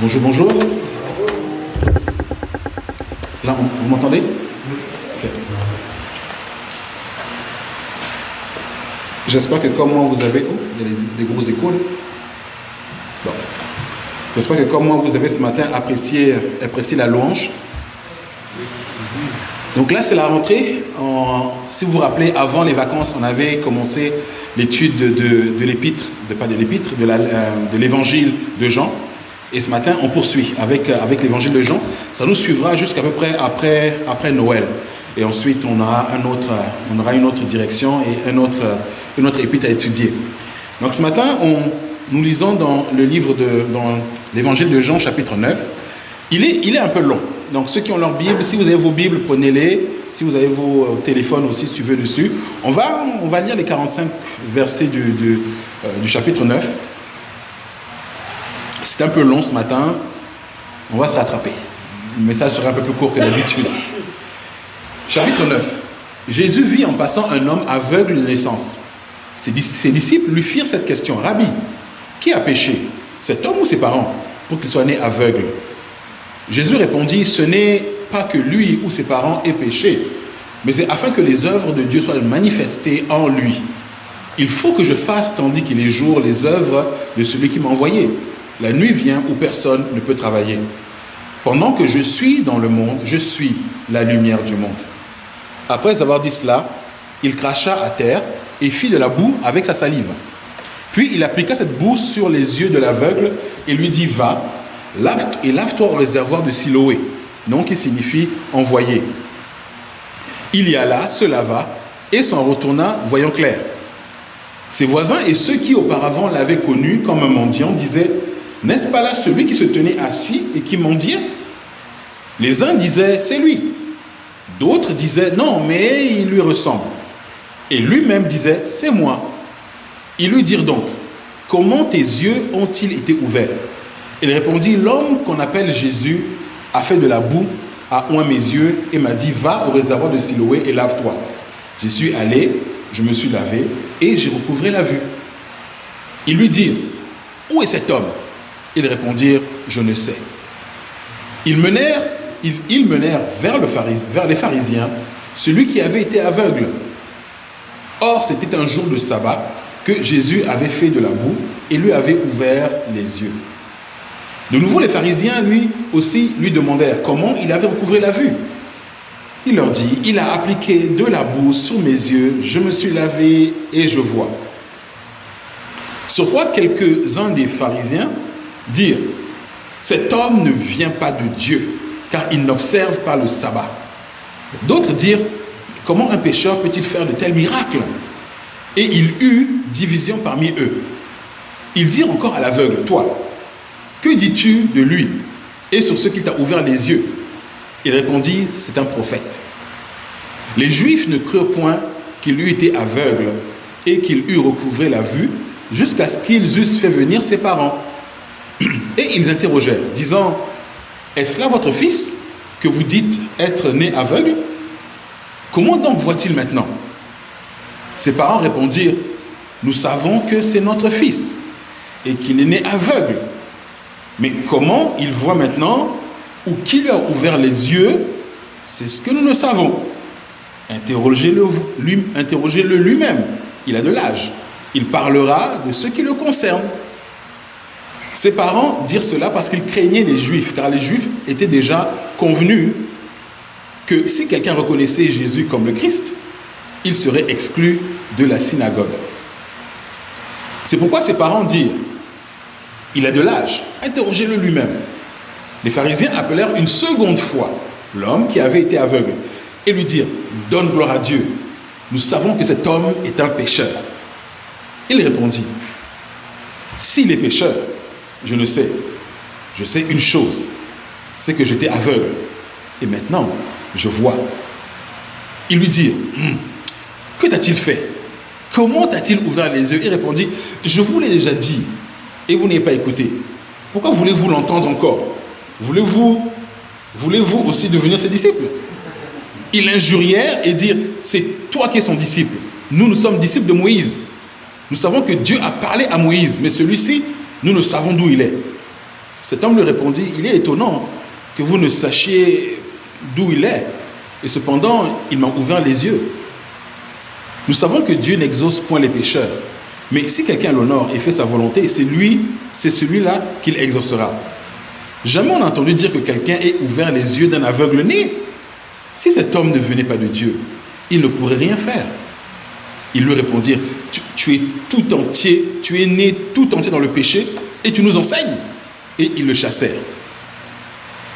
Bonjour, bonjour. Vous m'entendez? J'espère que comme moi vous avez... Oh, il y a des, gros. Bon. J'espère que comme moi vous avez ce matin apprécié, la louange. Donc là, c'est la rentrée. En- si vous vous rappelez, avant les vacances, on avait commencé l'étude de, l'épître, de, pas de l'épître, de euh, de l'évangile de Jean. Et ce matin, on poursuit avec, euh, avec l'évangile de Jean. Ça nous suivra jusqu'à peu près après, après Noël. Et ensuite, on aura, un autre, on aura une autre direction et un autre, une autre épître à étudier. Donc ce matin, on, nous lisons dans le livre de dans l'évangile de Jean, chapitre 9. Il est, il est un peu long. Donc ceux qui ont leur Bible, si vous avez vos Bibles, prenez-les. Si vous avez vos euh, téléphones aussi, suivez dessus. On va, on va lire les 45 versets du, du, euh, du chapitre 9. C'est un peu long ce matin. On va se rattraper. Le message sera un peu plus court que d'habitude. Chapitre 9. Jésus vit en passant un homme aveugle de naissance. Ses, dis- ses disciples lui firent cette question. Rabbi, qui a péché Cet homme ou ses parents Pour qu'il soit né aveugle? Jésus répondit, ce n'est pas que lui ou ses parents aient péché, mais c'est afin que les œuvres de Dieu soient manifestées en lui. Il faut que je fasse, tandis qu'il est jour, les œuvres de celui qui m'a envoyé. La nuit vient où personne ne peut travailler. Pendant que je suis dans le monde, je suis la lumière du monde. Après avoir dit cela, il cracha à terre et fit de la boue avec sa salive. Puis il appliqua cette boue sur les yeux de l'aveugle et lui dit Va, lave et lave-toi au réservoir de Siloé, nom qui signifie envoyé. Il y alla, se lava et s'en retourna, voyant clair. Ses voisins et ceux qui auparavant l'avaient connu comme un mendiant disaient N'est-ce pas là celui qui se tenait assis et qui mendiait? Les uns disaient C'est lui. D'autres disaient Non, mais il lui ressemble. Et lui-même disait C'est moi. Ils lui dirent donc Comment tes yeux ont-ils été ouverts? Il répondit L'homme qu'on appelle Jésus a fait de la boue, a oint mes yeux et m'a dit Va au réservoir de Siloé et lave-toi. J'y suis allé, je me suis lavé et j'ai recouvré la vue. Ils lui dirent Où est cet homme? Ils répondirent Je ne sais. Ils menèrent, ils, menèrent vers, le vers les pharisiens celui qui avait été aveugle. Or, c'était un jour de sabbat que Jésus avait fait de la boue et lui avait ouvert les yeux. De nouveau, les pharisiens, lui aussi, lui demandèrent comment il avait recouvré la vue? Il leur dit, il a appliqué de la boue sur mes yeux, je me suis lavé et je vois. Sur quoi quelques-uns des pharisiens dirent, cet homme ne vient pas de Dieu, car il n'observe pas le sabbat. D'autres dirent, comment un pécheur peut-il faire de tels miracles? Et il eut division parmi eux. Ils dirent encore à l'aveugle, toi, que dis-tu de lui? Et sur ce qui t'a ouvert les yeux Il répondit, c'est un prophète. Les Juifs ne crurent point qu'il eût été aveugle et qu'il eût recouvré la vue jusqu'à ce qu'ils eussent fait venir ses parents. Et ils interrogèrent, disant, est-ce là votre fils que vous dites être né aveugle? Comment donc voit-il maintenant? Ses parents répondirent, nous savons que c'est notre fils et qu'il est né aveugle. Mais comment il voit maintenant ou qui lui a ouvert les yeux, c'est ce que nous ne savons. Interrogez-le lui, interrogez lui-même. Il a de l'âge. Il parlera de ce qui le concerne. Ses parents dirent cela parce qu'ils craignaient les Juifs, car les Juifs étaient déjà convenus que si quelqu'un reconnaissait Jésus comme le Christ, il serait exclu de la synagogue. C'est pourquoi ses parents dirent, il a de l'âge, interrogez-le lui-même. Les pharisiens appelèrent une seconde fois l'homme qui avait été aveugle et lui dirent, donne gloire à Dieu, nous savons que cet homme est un pécheur. Il répondit, s'il est pécheur, je ne sais. Je sais une chose, c'est que j'étais aveugle et maintenant je vois. Ils lui dirent, Hum, que t'a-t-il fait? Comment t'a-t-il ouvert les yeux? Il répondit, je vous l'ai déjà dit et vous n'avez pas écouté. Pourquoi voulez-vous l'entendre encore? Voulez-vous voulez-vous aussi devenir ses disciples? Ils l'injurièrent et dirent, c'est toi qui es son disciple. Nous, nous sommes disciples de Moïse. Nous savons que Dieu a parlé à Moïse, mais celui-ci, nous ne savons d'où il est. Cet homme lui répondit, il est étonnant que vous ne sachiez d'où il est. Et cependant, il m'a ouvert les yeux. Nous savons que Dieu n'exauce point les pécheurs. Mais si quelqu'un l'honore et fait sa volonté, c'est lui, c'est celui-là qu'il exaucera. Jamais on n'a entendu dire que quelqu'un ait ouvert les yeux d'un aveugle né. Si cet homme ne venait pas de Dieu, il ne pourrait rien faire. Ils lui répondirent, tu, es tout entier, tu es né tout entier dans le péché et tu nous enseignes. Et ils le chassèrent.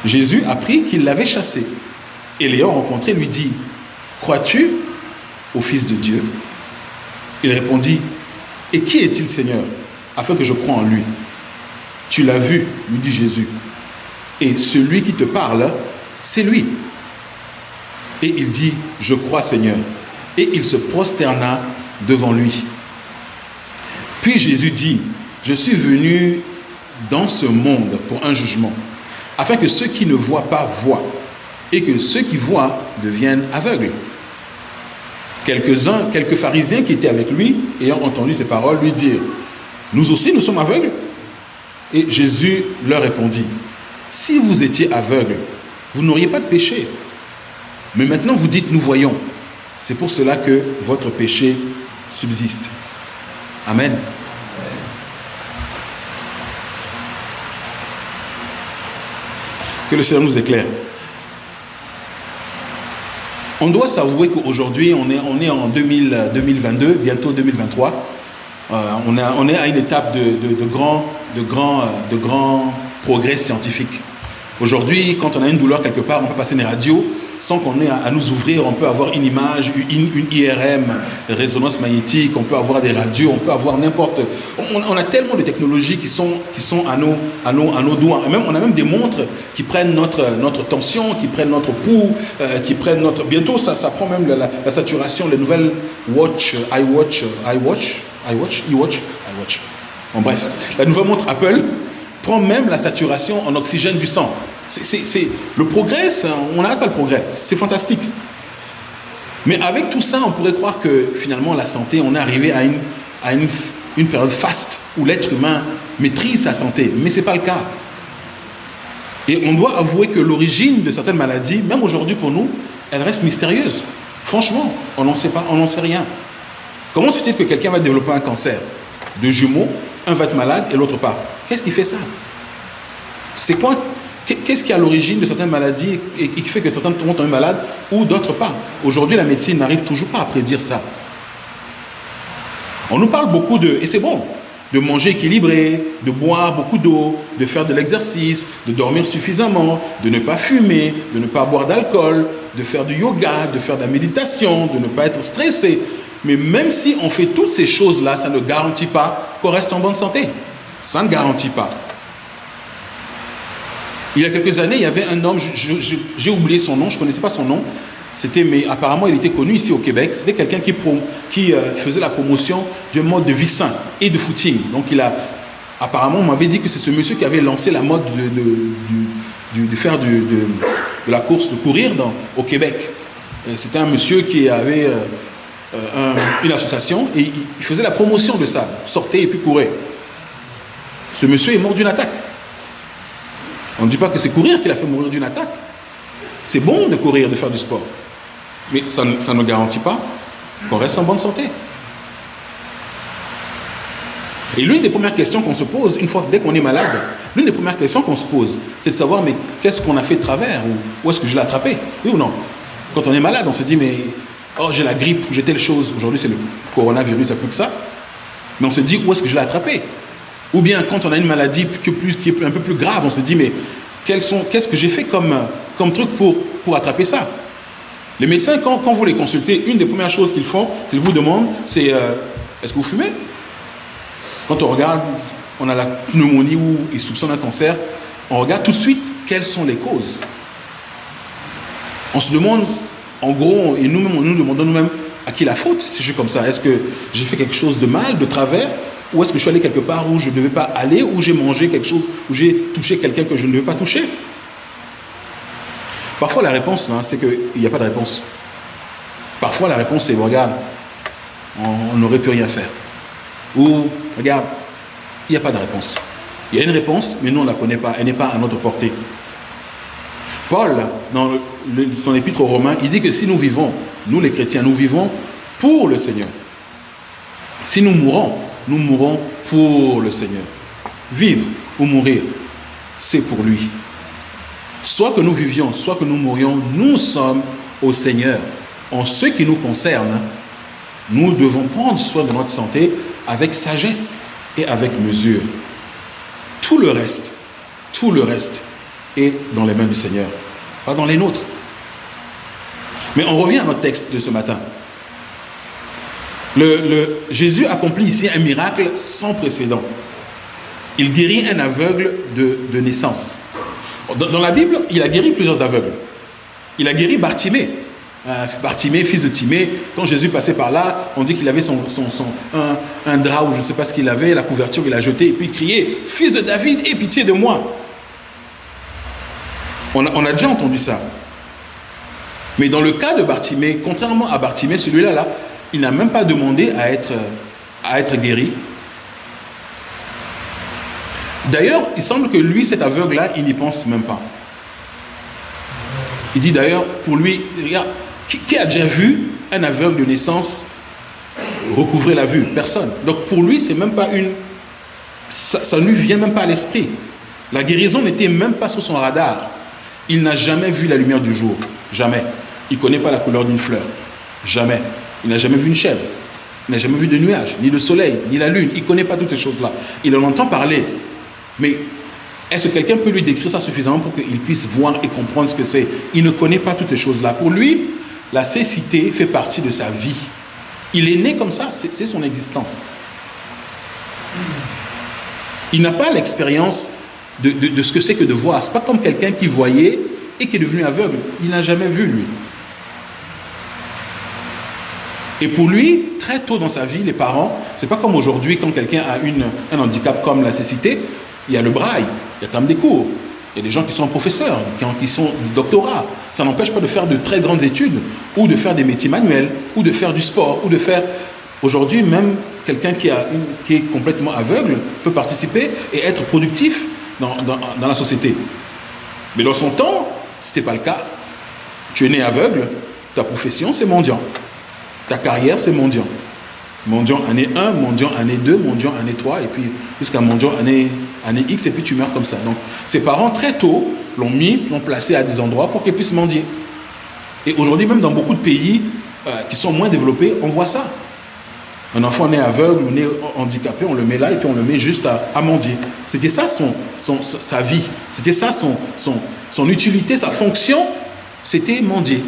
Jésus apprit qu'il l'avait chassé. Et l'ayant rencontré, lui dit, crois-tu au Fils de Dieu? Il répondit, et qui est-il Seigneur Afin que je croie en lui. Tu l'as vu, lui dit Jésus. Et celui qui te parle, c'est lui. Et il dit, je crois Seigneur. Et il se prosterna devant lui. Puis Jésus dit, je suis venu dans ce monde pour un jugement, afin que ceux qui ne voient pas voient, et que ceux qui voient deviennent aveugles. Quelques-uns, quelques pharisiens qui étaient avec lui, ayant entendu ces paroles, lui dirent, nous aussi nous sommes aveugles. Et Jésus leur répondit, si vous étiez aveugles, vous n'auriez pas de péché. Mais maintenant vous dites, nous voyons. C'est pour cela que votre péché subsiste. Amen. Que le Seigneur nous éclaire. On doit s'avouer qu'aujourd'hui, on est, on est en 2000, 2022, bientôt 2023. Euh, on, a, on, est à une étape de, de, grands de grand, de grand progrès scientifiques. Aujourd'hui, quand on a une douleur quelque part, on peut passer une radio sans qu'on ait à, nous ouvrir. On peut avoir une image, une, IRM, résonance magnétique, on peut avoir des radios, on peut avoir n'importe. On, a tellement de technologies qui sont, qui sont à, nos, à, nos, à nos doigts. Et même, on a même des montres qui prennent notre, notre tension, qui prennent notre pouls, euh, qui prennent notre. Bientôt, ça, ça prend même la, la, saturation, les nouvelles Watch, iWatch, iWatch, iWatch, iWatch, iWatch. Bon, bref, la nouvelle montre Apple prend même la saturation en oxygène du sang. C'est le progrès, on n'arrête pas le progrès. C'est fantastique. Mais avec tout ça, on pourrait croire que finalement, la santé, on est arrivé à une, à une, une période faste où l'être humain maîtrise sa santé. Mais ce n'est pas le cas. Et on doit avouer que l'origine de certaines maladies, même aujourd'hui pour nous, elle reste mystérieuse. Franchement, on n'en sait pas, on n'en sait rien. Comment se fait-il que quelqu'un va développer un cancer? De jumeaux, un va être malade et l'autre pas Qu'est-ce qui fait ça? C'est quoi? Qu'est-ce qui est à l'origine de certaines maladies et qui fait que certains tombent malades ou d'autres pas? Aujourd'hui, la médecine n'arrive toujours pas à prédire ça. On nous parle beaucoup de, et c'est bon, de manger équilibré, de boire beaucoup d'eau, de faire de l'exercice, de dormir suffisamment, de ne pas fumer, de ne pas boire d'alcool, de faire du yoga, de faire de la méditation, de ne pas être stressé. Mais même si on fait toutes ces choses-là, ça ne garantit pas qu'on reste en bonne santé. Ça ne garantit pas. Il y a quelques années, il y avait un homme, j'ai oublié son nom, je ne connaissais pas son nom. C'était, mais apparemment, il était connu ici au Québec. C'était quelqu'un qui, euh, faisait la promotion d'un mode de vie sain et de footing. Donc, il a, apparemment, on m'avait dit que c'est ce monsieur qui avait lancé la mode de, faire de, la course, de courir au Québec. C'était un monsieur qui avait euh, un, une association et il faisait la promotion de ça. Sortait et puis courait. Ce monsieur est mort d'une attaque. On ne dit pas que c'est courir qui l'a fait mourir d'une attaque. C'est bon de courir, de faire du sport. Mais ça, ça ne garantit pas qu'on reste en bonne santé. Et l'une des premières questions qu'on se pose, une fois dès qu'on est malade, l'une des premières questions qu'on se pose, c'est de savoir, mais qu'est-ce qu'on a fait de travers Ou où est-ce que je l'ai attrapé? Oui ou non? Quand on est malade, on se dit, mais oh, j'ai la grippe, j'ai telle chose. Aujourd'hui, c'est le coronavirus, ça plus que ça. Mais on se dit, où est-ce que je l'ai attrapé? Ou bien quand on a une maladie qui est, un peu plus grave, on se dit, mais qu'est-ce que j'ai fait comme, truc pour, attraper ça? Les médecins, quand, quand, vous les consultez, une des premières choses qu'ils font, qu'ils vous demandent, c'est euh, est-ce que vous fumez? Quand on regarde, on a la pneumonie ou ils soupçonnent un cancer, on regarde tout de suite quelles sont les causes. On se demande, en gros, et nous-mêmes, nous demandons nous-mêmes à qui la faute si je suis comme ça? Est-ce que j'ai fait quelque chose de mal, de travers? Ou est-ce que je suis allé quelque part où je ne devais pas aller, ou j'ai mangé quelque chose, où j'ai touché quelqu'un que je ne devais pas toucher? Parfois la réponse, hein, c'est qu'il n'y a pas de réponse. Parfois la réponse c'est, regarde, on n'aurait pu rien faire. Ou, regarde, il n'y a pas de réponse. Il y a une réponse, mais nous on ne la connaît pas, elle n'est pas à notre portée. Paul, dans son épître aux Romains, il dit que si nous vivons, nous les chrétiens, nous vivons pour le Seigneur. Si nous mourons, nous mourons pour le Seigneur. Vivre ou mourir, c'est pour lui. Soit que nous vivions, soit que nous mourions, nous sommes au Seigneur. En ce qui nous concerne, nous devons prendre soin de notre santé avec sagesse et avec mesure. Tout le reste, tout le reste est dans les mains du Seigneur, pas dans les nôtres. Mais on revient à notre texte de ce matin. Le, Jésus accomplit ici un miracle sans précédent. Il guérit un aveugle de, naissance. Dans, la Bible, il a guéri plusieurs aveugles. Il a guéri Bartimée. Euh, Bartimée, fils de Timée. Quand Jésus passait par là, on dit qu'il avait son, un, drap ou je ne sais pas ce qu'il avait, la couverture, il a jeté et puis il criait Fils de David, aie pitié de moi. On a, on a déjà entendu ça. Mais dans le cas de Bartimée, contrairement à Bartimée, celui-là, là, il n'a même pas demandé à être, guéri. D'ailleurs, il semble que lui, cet aveugle-là, il n'y pense même pas. Il dit d'ailleurs, pour lui, regarde, qui, a déjà vu un aveugle de naissance recouvrer la vue? Personne. Donc pour lui, c'est même pas une. Ça, ça ne lui vient même pas à l'esprit. La guérison n'était même pas sur son radar. Il n'a jamais vu la lumière du jour. Jamais. Il ne connaît pas la couleur d'une fleur. Jamais. Il n'a jamais vu une chèvre. Il n'a jamais vu de nuages, ni de soleil, ni la lune. Il ne connaît pas toutes ces choses-là. Il en entend parler. Mais est-ce que quelqu'un peut lui décrire ça suffisamment pour qu'il puisse voir et comprendre ce que c'est? Il ne connaît pas toutes ces choses-là. Pour lui, la cécité fait partie de sa vie. Il est né comme ça, c'est son existence. Il n'a pas l'expérience de, de, ce que c'est que de voir. Ce n'est pas comme quelqu'un qui voyait et qui est devenu aveugle. Il n'a jamais vu, lui. Et pour lui, très tôt dans sa vie, les parents, c'est pas comme aujourd'hui quand quelqu'un a un handicap comme la cécité, il y a le braille, il y a quand même des cours. Il y a des gens qui sont professeurs, qui sont du doctorat. Ça n'empêche pas de faire de très grandes études, ou de faire des métiers manuels, ou de faire du sport, ou de faire... Aujourd'hui, même quelqu'un qui, est complètement aveugle peut participer et être productif dans, dans, dans la société. Mais dans son temps, ce n'était pas le cas. Tu es né aveugle, ta profession, c'est mendiant. Ta carrière, c'est mendiant. Mendiant année 1, mendiant année 2, mendiant année 3, et puis jusqu'à mendiant année, année X, et puis tu meurs comme ça. Donc, ses parents, très tôt, l'ont mis, l'ont placé à des endroits pour qu'ils puissent mendier. Et aujourd'hui, même dans beaucoup de pays euh, qui sont moins développés, on voit ça. Un enfant né aveugle ou né handicapé, on le met là et puis on le met juste à, mendier. C'était ça son, son, sa vie. C'était ça son, son, son utilité, sa fonction. C'était mendier.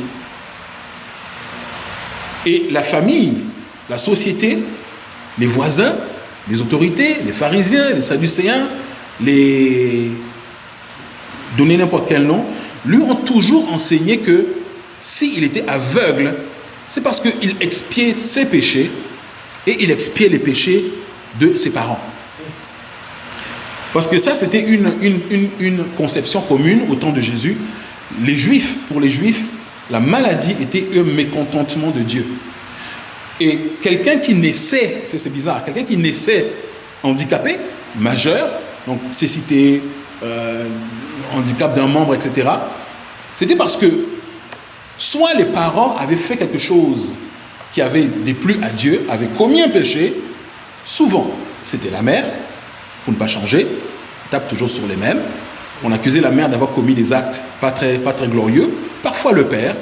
Et la famille, la société, les voisins, les autorités, les pharisiens, les sadducéens, les... donner n'importe quel nom, lui ont toujours enseigné que s'il était aveugle, c'est parce qu'il expiait ses péchés et il expiait les péchés de ses parents. Parce que ça, c'était une, conception commune au temps de Jésus. Les Juifs, pour les Juifs, la maladie était un mécontentement de Dieu. Et quelqu'un qui naissait, c'est bizarre, quelqu'un qui naissait handicapé, majeur, donc cécité, euh, handicap d'un membre, etc., c'était parce que soit les parents avaient fait quelque chose qui avait déplu à Dieu, avaient commis un péché, souvent c'était la mère, pour ne pas changer, tape toujours sur les mêmes, on accusait la mère d'avoir commis des actes pas très, pas très glorieux, parfois le père,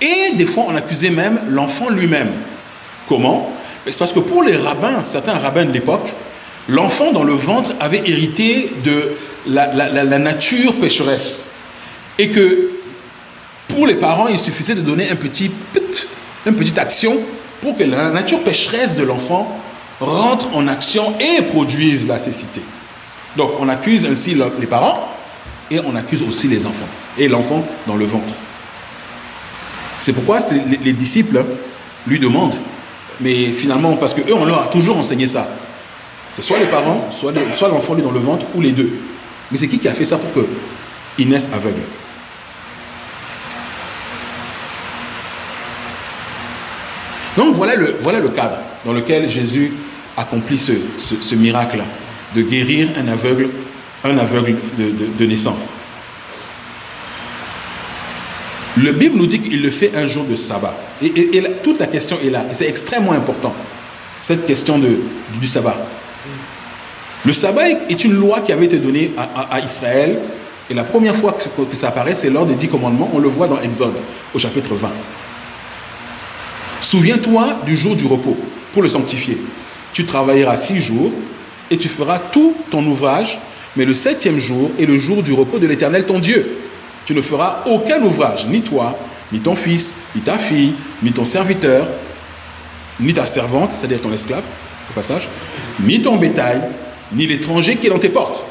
et des fois on accusait même l'enfant lui-même. Comment? C'est parce que pour les rabbins, certains rabbins de l'époque, l'enfant dans le ventre avait hérité de la, nature pécheresse. Et que pour les parents, il suffisait de donner un petit, une petite action pour que la nature pécheresse de l'enfant rentre en action et produise la cécité. Donc on accuse ainsi les parents et on accuse aussi les enfants. Et l'enfant dans le ventre. C'est pourquoi les, disciples lui demandent, mais finalement, parce qu'eux, on leur a toujours enseigné ça. C'est soit les parents, soit, l'enfant lui dans le ventre, ou les deux. Mais c'est qui qui a fait ça pour qu'il naisse aveugle? Donc voilà le, cadre dans lequel Jésus accomplit ce miracle de guérir un aveugle un aveugle de, naissance. Le Bible nous dit qu'il le fait un jour de sabbat. Et, toute la question est là. C'est extrêmement important, cette question de, du sabbat. Le sabbat est une loi qui avait été donnée à, Israël. Et la première fois que, que ça apparaît, c'est lors des dix commandements. On le voit dans Exode, au chapitre 20. Souviens-toi du jour du repos pour le sanctifier. Tu travailleras six jours et tu feras tout ton ouvrage, mais le septième jour est le jour du repos de l'Éternel ton Dieu. Tu ne feras aucun ouvrage, ni toi, ni ton fils, ni ta fille, ni ton serviteur, ni ta servante, c'est-à-dire ton esclave, ce passage, ni ton bétail, ni l'étranger qui est dans tes portes.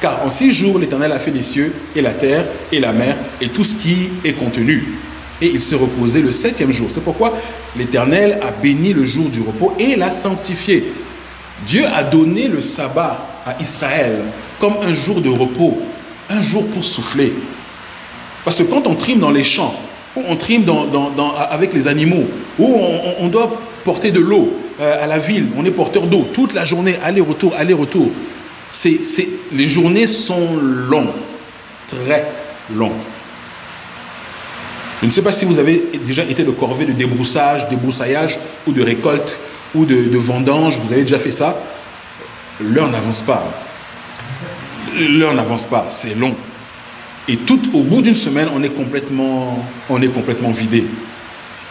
Car en six jours, l'Éternel a fait les cieux et la terre et la mer et tout ce qui est contenu et il s'est reposé le septième jour. C'est pourquoi l'Éternel a béni le jour du repos et l'a sanctifié. Dieu a donné le sabbat Israël comme un jour de repos, un jour pour souffler. Parce que quand on trime dans les champs, ou on trime avec les animaux, ou on, doit porter de l'eau euh, à la ville, on est porteur d'eau toute la journée, aller-retour, aller-retour. les journées sont longues, très longues. Je ne sais pas si vous avez déjà été de corvée de débroussage, débroussaillage ou de récolte ou de, vendange. Vous avez déjà fait ça. L'heure n'avance pas. L'heure n'avance pas. C'est long. Et tout au bout d'une semaine, on est complètement, on est complètement vidé.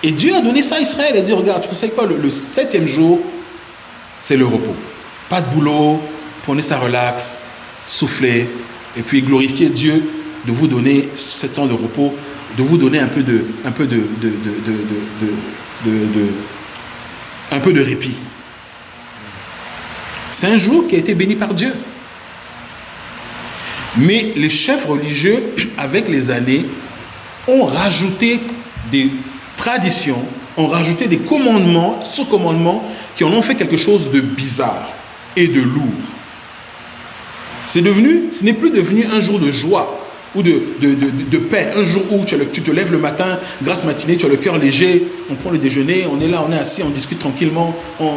Et Dieu a donné ça à Israël. Il a dit, regarde, tu sais quoi, le, septième jour, c'est le repos. Pas de boulot, prenez ça relax, soufflez, et puis glorifiez Dieu de vous donner ce temps de repos de vous donner un peu un peu de, un peu de répit. C'est un jour qui a été béni par Dieu. Mais les chefs religieux, avec les années, ont rajouté des traditions, ont rajouté des commandements, sous-commandements, qui en ont fait quelque chose de bizarre et de lourd. C'est devenu, ce n'est plus devenu un jour de joie, ou de, paix. Un jour où tu, te lèves le matin, grâce matinée, tu as le cœur léger, on prend le déjeuner, on est là, on est assis, on discute tranquillement. On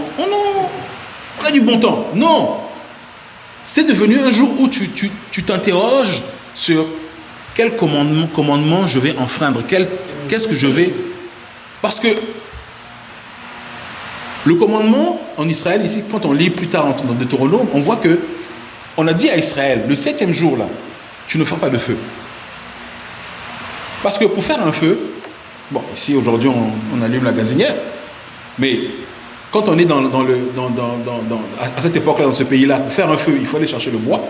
a du bon temps. Non. C'est devenu un jour où tu t'interroges sur quel commandement, commandement je vais enfreindre, qu'est-ce que je vais... Parce que le commandement en Israël, ici, quand on lit plus tard dans Deutéronome, on voit que on a dit à Israël, le septième jour là, tu ne feras pas de feu. Parce que pour faire un feu, bon, ici aujourd'hui on, allume la gazinière, mais quand on est à cette époque-là, dans ce pays-là, pour faire un feu, il faut aller chercher le bois.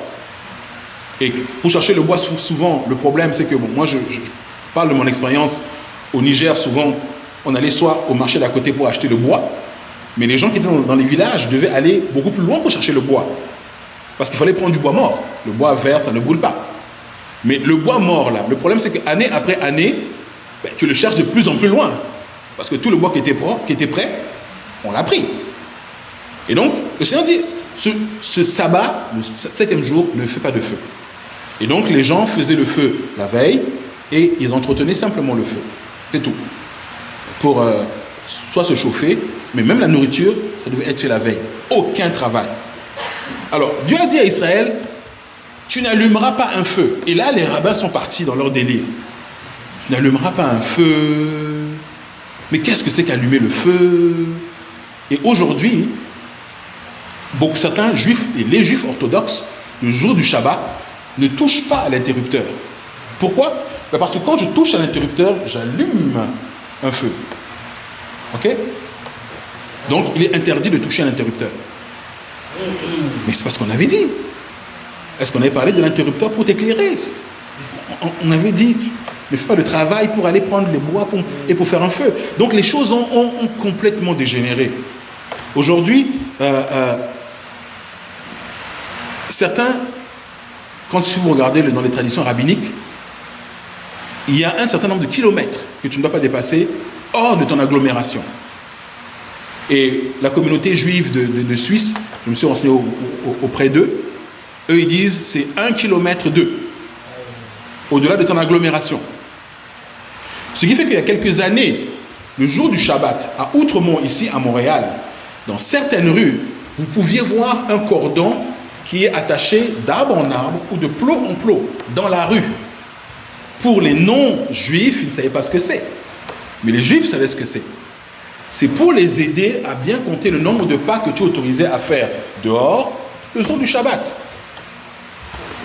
Et pour chercher le bois, souvent, le problème, c'est que, moi, je, parle de mon expérience au Niger, souvent, on allait soit au marché d'à côté pour acheter le bois, mais les gens qui étaient dans les villages devaient aller beaucoup plus loin pour chercher le bois. Parce qu'il fallait prendre du bois mort. Le bois vert, ça ne brûle pas. Mais le bois mort, là, le problème, c'est qu'année après année, ben, tu le cherches de plus en plus loin. Parce que tout le bois qui était, qui était prêt, on l'a pris. Et donc, le Seigneur dit, ce, sabbat, le septième jour, ne fait pas de feu. Et donc, les gens faisaient le feu la veille et ils entretenaient simplement le feu. C'est tout. Pour euh, soit se chauffer, mais même la nourriture, ça devait être fait la veille. Aucun travail. Alors, Dieu a dit à Israël, tu n'allumeras pas un feu. Et là, les rabbins sont partis dans leur délire. Tu n'allumeras pas un feu. Mais qu'est-ce que c'est qu'allumer le feu? Et aujourd'hui, beaucoup certains juifs et les juifs orthodoxes, le jour du Shabbat, ne touchent pas à l'interrupteur. Pourquoi? Ben Parce que quand je touche à l'interrupteur, j'allume un feu. Ok? Donc il est interdit de toucher à l'interrupteur. Mais c'est parce qu'on avait dit. Est-ce qu'on avait parlé de l'interrupteur pour t'éclairer? On, avait dit, ne fais pas de travail pour aller prendre les bois et pour faire un feu. Donc les choses ont, complètement dégénéré. Aujourd'hui, euh, euh, certains, quand si vous regardez dans les traditions rabbiniques, il y a un certain nombre de kilomètres que tu ne dois pas dépasser hors de ton agglomération. Et la communauté juive de, Suisse, je me suis renseigné auprès d'eux, eux, ils disent c'est un kilomètre d'eux, au-delà de ton agglomération. Ce qui fait qu'il y a quelques années, le jour du Shabbat, à Outremont, ici à Montréal, dans certaines rues, vous pouviez voir un cordon qui est attaché d'arbre en arbre ou de plot en plot dans la rue. Pour les non-juifs, ils ne savaient pas ce que c'est. Mais les juifs savaient ce que c'est. C'est pour les aider à bien compter le nombre de pas que tu es autorisé à faire dehors le jour du Shabbat.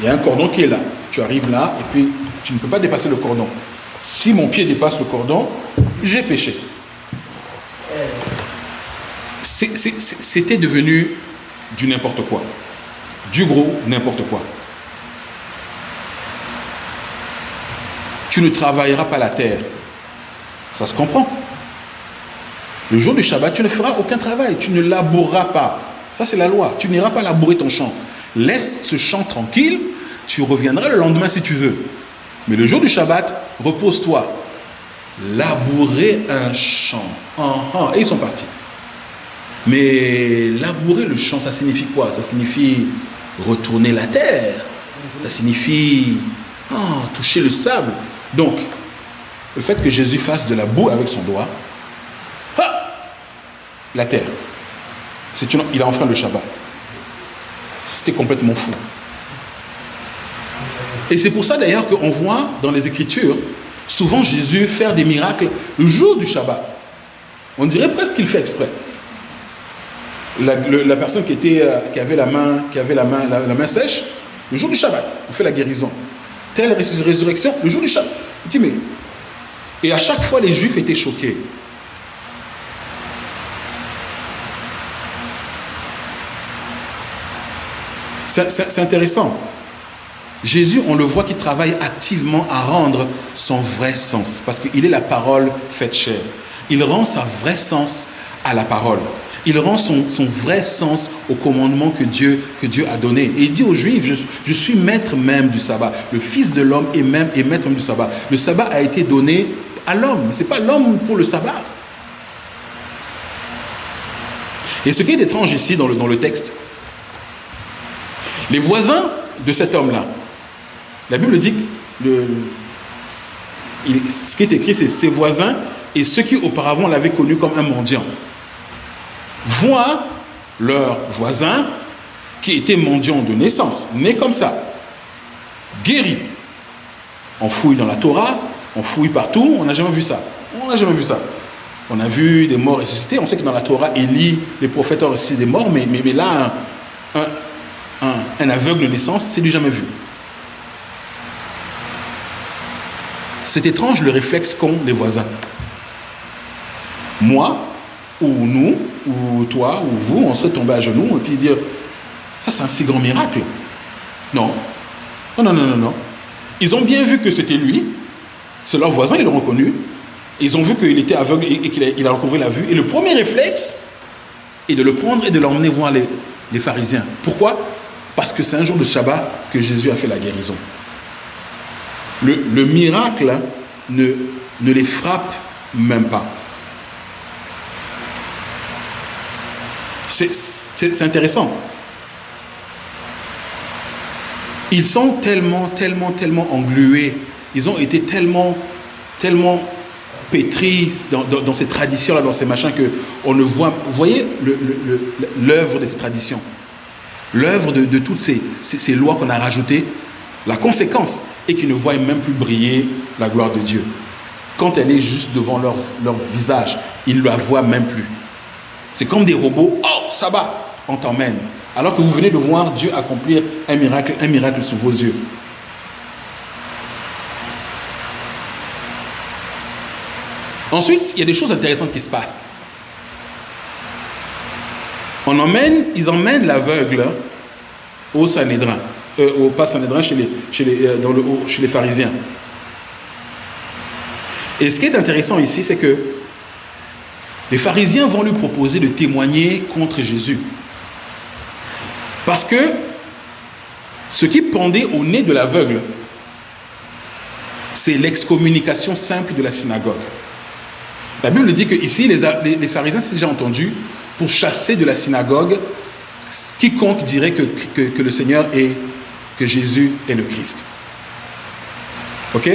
Il y a un cordon qui est là. Tu arrives là et puis tu ne peux pas dépasser le cordon. Si mon pied dépasse le cordon, j'ai péché. C'était devenu du n'importe quoi. Du gros n'importe quoi. Tu ne travailleras pas la terre. Ça se comprend. Le jour du Shabbat, tu ne feras aucun travail. Tu ne laboureras pas. Ça, c'est la loi. Tu n'iras pas labourer ton champ. Laisse ce champ tranquille. Tu reviendras le lendemain si tu veux. Mais le jour du Shabbat, repose-toi. Labourer un champ. Et ils sont partis. Mais labourer le champ, ça signifie quoi? Ça signifie retourner la terre. Ça signifie oh, toucher le sable. Donc, le fait que Jésus fasse de la boue avec son doigt, ah, la terre, c'est il a enfreint le Shabbat. C'était complètement fou. Et c'est pour ça d'ailleurs qu'on voit dans les Écritures souvent Jésus faire des miracles le jour du Shabbat. On dirait presque qu'il fait exprès. La, personne qui, avait, la, main sèche, le jour du Shabbat, on fait la guérison. Telle résurrection, le jour du Shabbat. Il dit, mais. Et à chaque fois, les Juifs étaient choqués. C'est intéressant. Jésus, on le voit qui travaille activement à rendre son vrai sens, parce qu'il est la parole faite chair. Il rend sa vrai sens à la parole. Il rend son, vrai sens au commandement que Dieu, a donné. Et il dit aux Juifs, je, suis maître même du sabbat. Le Fils de l'homme est même maître même du sabbat. Le sabbat a été donné à l'homme. Ce n'est pas l'homme pour le sabbat. Et ce qui est étrange ici dans le, dans le texte, les voisins de cet homme-là, la Bible dit ce qui est écrit, c'est ses voisins et ceux qui auparavant l'avaient connu comme un mendiant voient leur voisin qui était mendiant de naissance, né comme ça, guéri. On fouille dans la Torah, on fouille partout, on n'a jamais vu ça. On n'a jamais vu ça. On a vu des morts ressuscités, on sait que dans la Torah, Élie, les prophètes ont ressuscité des morts, mais là, un, un aveugle de naissance, c'est du jamais vu. C'est étrange le réflexe qu'ont les voisins. Moi, ou nous, ou toi, ou vous, on serait tombé à genoux et puis dire Ça, c'est un si grand miracle. Non. Non, non, non, non, non. Ils ont bien vu que c'était lui. C'est leur voisin, ils l'ont reconnu. Ils ont vu qu'il était aveugle et qu'il a, recouvré la vue. Et le premier réflexe est de le prendre et de l'emmener voir les, pharisiens. Pourquoi? Parce que c'est un jour de Shabbat que Jésus a fait la guérison le, miracle ne les frappe même pas. C'est intéressant. Ils sont tellement, tellement, tellement englués. Ils ont été tellement, tellement pétris dans, ces traditions-là, dans ces machins, que on ne voit. Vous voyez l'œuvre de ces traditions, l'œuvre de, toutes ces, lois qu'on a rajoutées, la conséquence, et qui ne voient même plus briller la gloire de Dieu. Quand elle est juste devant leur visage, ils ne la voient même plus. C'est comme des robots. Oh, ça va, on t'emmène. Alors que vous venez de voir Dieu accomplir un miracle, un miracle sous vos yeux. Ensuite, il y a des choses intéressantes qui se passent. On emmène, ils emmènent l'aveugle au Sanhédrin euh, au pas Sanhédrin chez les, chez, les, euh, dans le, chez les pharisiens. Et ce qui est intéressant ici, c'est que les pharisiens vont lui proposer de témoigner contre Jésus. Parce que ce qui pendait au nez de l'aveugle, c'est l'excommunication simple de la synagogue. La Bible dit que ici, les, pharisiens, c'est déjà entendu, pour chasser de la synagogue quiconque dirait que, que, que le Seigneur est que Jésus est le Christ. Ok?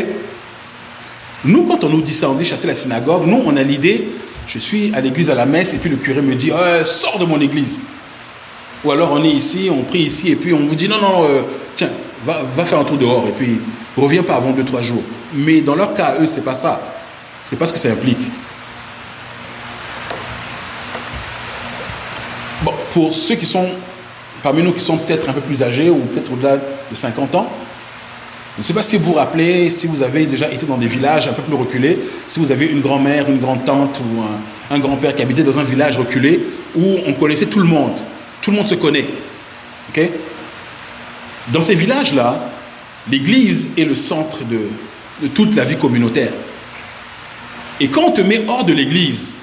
Nous, quand on nous dit ça, on dit chasser la synagogue, nous, on a l'idée, je suis à l'église à la messe et puis le curé me dit, oh, sors de mon église. Ou alors on est ici, on prie ici, et puis on vous dit non, non, euh, tiens, va, va, faire un tour dehors, et puis reviens pas avant 2-3 jours. Mais dans leur cas, eux, c'est pas ça. C'est pas ce que ça implique. Bon, pour ceux qui sont parmi nous qui sont peut-être un peu plus âgés ou peut-être au-delà de 50 ans, je ne sais pas si vous vous rappelez, si vous avez déjà été dans des villages un peu plus reculés, si vous avez une grand-mère, une grand-tante ou un, grand-père qui habitait dans un village reculé où on connaissait tout le monde. Tout le monde se connaît. dans ces villages-là, l'église est le centre de, de toute la vie communautaire. Et quand on te met hors de l'église,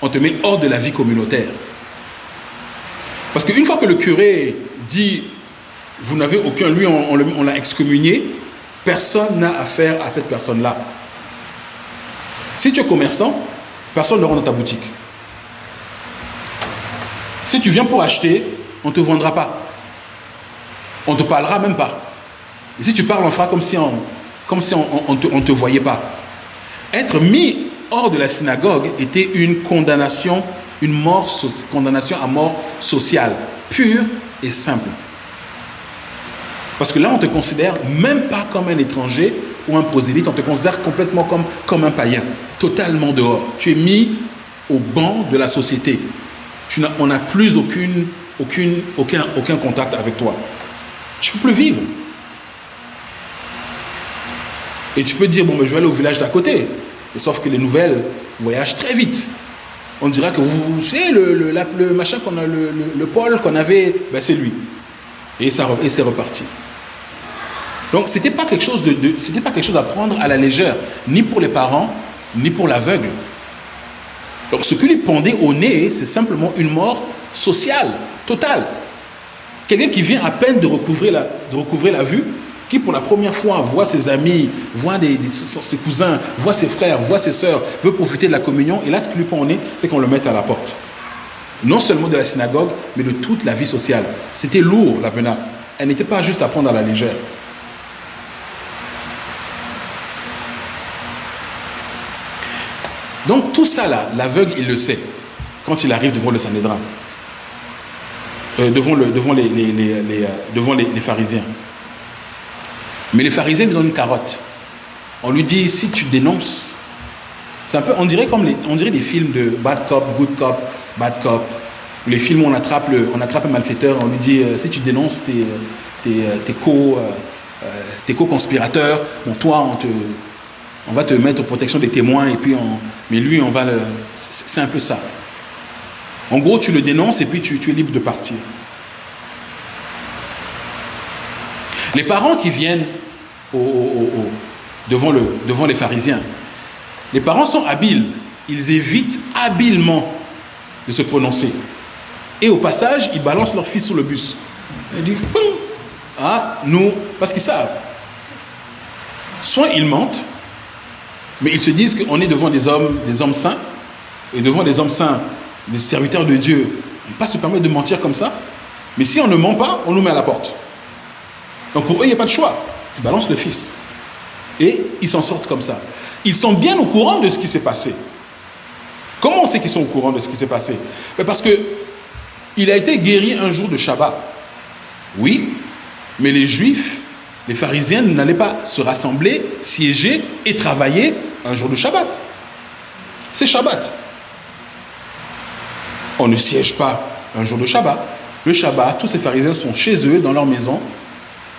on te met hors de la vie communautaire. Parce qu'une fois que le curé dit vous n'avez aucun, lui on, l'a excommunié, personne n'a affaire à cette personne-là. Si tu es commerçant, personne ne rentre dans ta boutique. Si tu viens pour acheter, on ne te vendra pas. On ne te parlera même pas. Et si tu parles, on fera comme si on comme si on ne te, voyait pas. Être mis hors de la synagogue était une condamnation, une mort, condamnation à mort sociale, pure et simple. Parce que là, on te considère même pas comme un étranger ou un prosélyte, on te considère complètement comme, comme un païen, totalement dehors. Tu es mis au banc de la société. Tu on n'a plus aucune, aucune, aucun, aucun contact avec toi. Tu ne peux plus vivre. Et tu peux dire, bon, je vais aller au village d'à côté. sauf que les nouvelles voyagent très vite. On dira que vous, savez, le, le, machin qu'on a, le, le, pôle qu'on avait, ben c'est lui. Et, et c'est reparti. Donc, ce n'était pas, quelque chose de, pas quelque chose à prendre à la légère, ni pour les parents, ni pour l'aveugle. Donc, ce que lui pendait au nez, c'est simplement une mort sociale, totale. Quelqu'un qui vient à peine de recouvrir la, de la vue, qui pour la première fois voit ses amis, voit ses cousins, voit ses frères, voit ses sœurs, veut profiter de la communion, et là, ce qui lui prend au nez, c'est qu'on le mette à la porte. Non seulement de la synagogue, mais de toute la vie sociale. C'était lourd, la menace. Elle n'était pas juste à prendre à la légère. Donc tout ça là, l'aveugle, il le sait quand il arrive devant le Sanhédrin, euh, devant, le, devant, les, euh, pharisiens. Mais les pharisiens lui donnent une carotte. On lui dit, si tu dénonces, c'est un peu, on dirait comme les, on dirait des films de bad cop, good cop, bad cop. Les films où on attrape, le, on attrape un malfaiteur, on lui dit, euh, si tu dénonces tes, tes, tes co, tes co-conspirateurs, bon, toi, on te, on va te mettre aux protection des témoins et puis on, mais lui on va le, c'est un peu ça. En gros, tu le dénonces et puis tu, es libre de partir. Les parents qui viennent devant, le, devant les pharisiens, les parents sont habiles, ils évitent habilement de se prononcer. Et au passage, ils balancent leur fils sur le bus. Ils disent, ah, nous, parce qu'ils savent. Soit ils mentent, mais ils se disent qu'on est devant des hommes, des hommes saints, et devant des hommes saints, des serviteurs de Dieu. On ne peut pas se permettre de mentir comme ça. Mais si on ne ment pas, on nous met à la porte. Donc pour eux, il n'y a pas de choix. Ils balancent le fils. Et ils s'en sortent comme ça. Ils sont bien au courant de ce qui s'est passé. Comment on sait qu'ils sont au courant de ce qui s'est passé? Parce que il a été guéri un jour de Shabbat. Oui, mais les Juifs les pharisiens n'allaient pas se rassembler, siéger et travailler un jour de Shabbat. C'est Shabbat. On ne siège pas un jour de Shabbat. Le Shabbat, tous ces pharisiens sont chez eux, dans leur maison,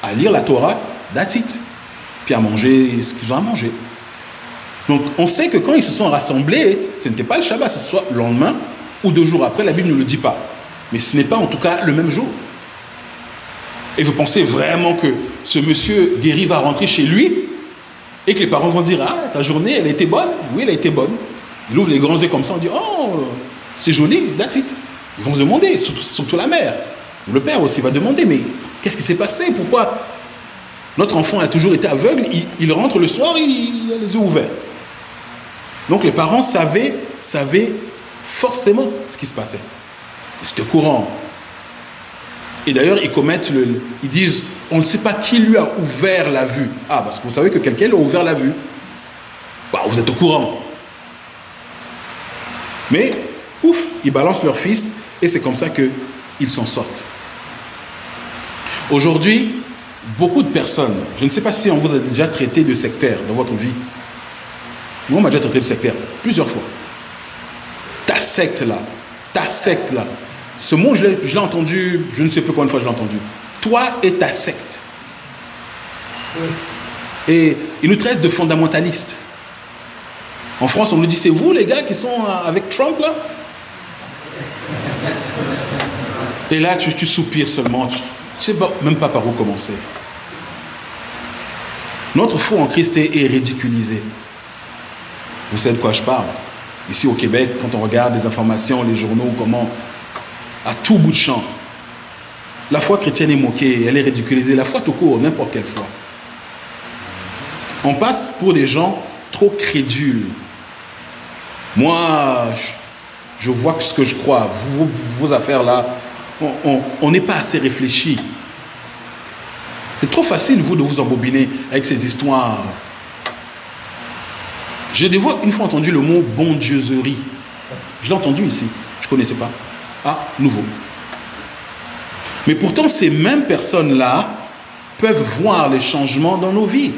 à lire la Torah, that's it. Puis à manger ce qu'ils ont à manger. Donc on sait que quand ils se sont rassemblés, ce n'était pas le Shabbat, ce soit le lendemain ou deux jours après, la Bible ne le dit pas. Mais ce n'est pas en tout cas le même jour. Et vous pensez vraiment que ce monsieur guéri va rentrer chez lui et que les parents vont dire Ah, ta journée, elle a été bonne Oui, elle a été bonne. Il ouvre les grands yeux comme ça, on dit Oh, c'est joli, that's it. Ils vont demander, surtout, la mère. Le père aussi va demander Mais qu'est-ce qui s'est passé? Pourquoi Notre enfant a toujours été aveugle, il, rentre le soir, il, il, a les yeux ouverts. Donc les parents savaient, savaient forcément ce qui se passait. C'était courant. Et d'ailleurs, ils commettent le. Ils disent on ne sait pas qui lui a ouvert la vue. Ah, parce que vous savez que quelqu'un a ouvert la vue. Bah, vous êtes au courant. Mais, ouf, ils balancent leur fils, et c'est comme ça que ils s'en sortent. Aujourd'hui, beaucoup de personnes, je ne sais pas si on vous a déjà traité de sectaire dans votre vie. Moi, on m'a déjà traité de sectaire plusieurs fois. Ta secte là, ta secte là. Ce mot, je l'ai entendu, je ne sais plus combien de fois je l'ai entendu. Toi et ta secte. Et ils nous traitent de fondamentalistes. En France, on nous dit, c'est vous les gars qui sont avec Trump là? Et là, tu, soupires seulement. Tu ne sais même pas par où commencer. Notre foi en Christ est, ridiculisée. Vous savez de quoi je parle? Ici au Québec, quand on regarde les informations, les journaux, comment, à tout bout de champ, la foi chrétienne est moquée, elle est ridiculisée. La foi tout court, n'importe quelle foi. On passe pour des gens trop crédules. Moi, je, vois ce que je crois. vos affaires là, on n'est pas assez réfléchi. C'est trop facile, vous, de vous embobiner avec ces histoires. J'ai une fois entendu le mot bondieuserie. Je l'ai entendu ici. Je ne connaissais pas. Ah, nouveau. Mais pourtant, ces mêmes personnes-là peuvent voir les changements dans nos vies.